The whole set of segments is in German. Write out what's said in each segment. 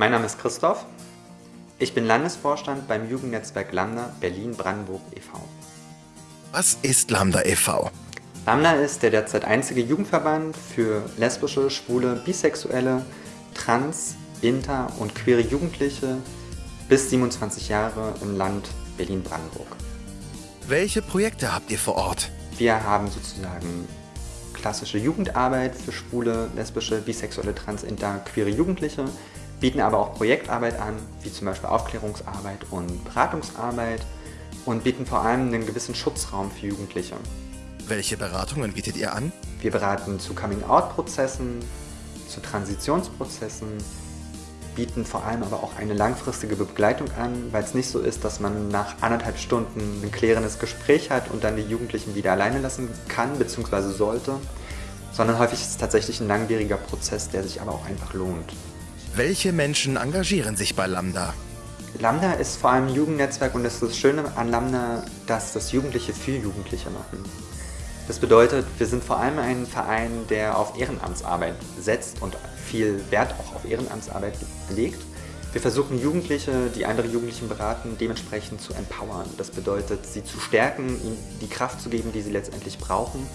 Mein Name ist Christoph. Ich bin Landesvorstand beim Jugendnetzwerk Lambda Berlin-Brandenburg e.V. Was ist Lambda e.V.? Lambda ist der derzeit einzige Jugendverband für lesbische, schwule, bisexuelle, trans, inter und queere Jugendliche bis 27 Jahre im Land Berlin-Brandenburg. Welche Projekte habt ihr vor Ort? Wir haben sozusagen klassische Jugendarbeit für schwule, lesbische, bisexuelle, trans, inter, queere Jugendliche, bieten aber auch Projektarbeit an, wie zum Beispiel Aufklärungsarbeit und Beratungsarbeit und bieten vor allem einen gewissen Schutzraum für Jugendliche. Welche Beratungen bietet ihr an? Wir beraten zu Coming-out-Prozessen, zu Transitionsprozessen, bieten vor allem aber auch eine langfristige Begleitung an, weil es nicht so ist, dass man nach anderthalb Stunden ein klärendes Gespräch hat und dann die Jugendlichen wieder alleine lassen kann bzw. sollte, sondern häufig ist es tatsächlich ein langwieriger Prozess, der sich aber auch einfach lohnt. Welche Menschen engagieren sich bei Lambda? Lambda ist vor allem ein Jugendnetzwerk und es ist das Schöne an Lambda, dass das Jugendliche für Jugendliche machen. Das bedeutet, wir sind vor allem ein Verein, der auf Ehrenamtsarbeit setzt und viel Wert auch auf Ehrenamtsarbeit legt. Wir versuchen Jugendliche, die andere Jugendlichen beraten, dementsprechend zu empowern. Das bedeutet, sie zu stärken, ihnen die Kraft zu geben, die sie letztendlich brauchen,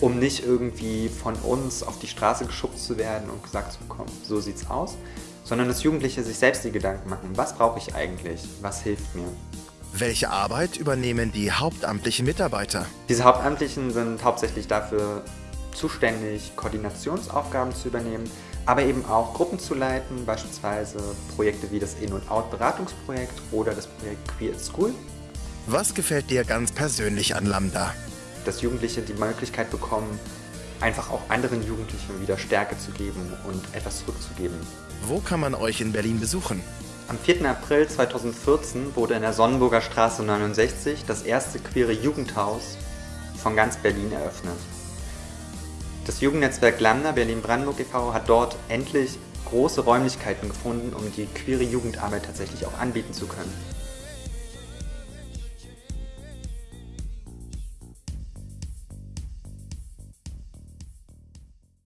um nicht irgendwie von uns auf die Straße geschubst zu werden und gesagt zu bekommen, so sieht's aus, sondern dass Jugendliche sich selbst die Gedanken machen, was brauche ich eigentlich, was hilft mir. Welche Arbeit übernehmen die hauptamtlichen Mitarbeiter? Diese Hauptamtlichen sind hauptsächlich dafür zuständig, Koordinationsaufgaben zu übernehmen, aber eben auch Gruppen zu leiten, beispielsweise Projekte wie das In- und Out-Beratungsprojekt oder das Projekt Queer at School. Was gefällt dir ganz persönlich an Lambda? Dass Jugendliche die Möglichkeit bekommen, einfach auch anderen Jugendlichen wieder Stärke zu geben und etwas zurückzugeben. Wo kann man euch in Berlin besuchen? Am 4. April 2014 wurde in der Sonnenburger Straße 69 das erste queere Jugendhaus von ganz Berlin eröffnet. Das Jugendnetzwerk Lambda Berlin-Brandenburg e.V. hat dort endlich große Räumlichkeiten gefunden, um die queere Jugendarbeit tatsächlich auch anbieten zu können.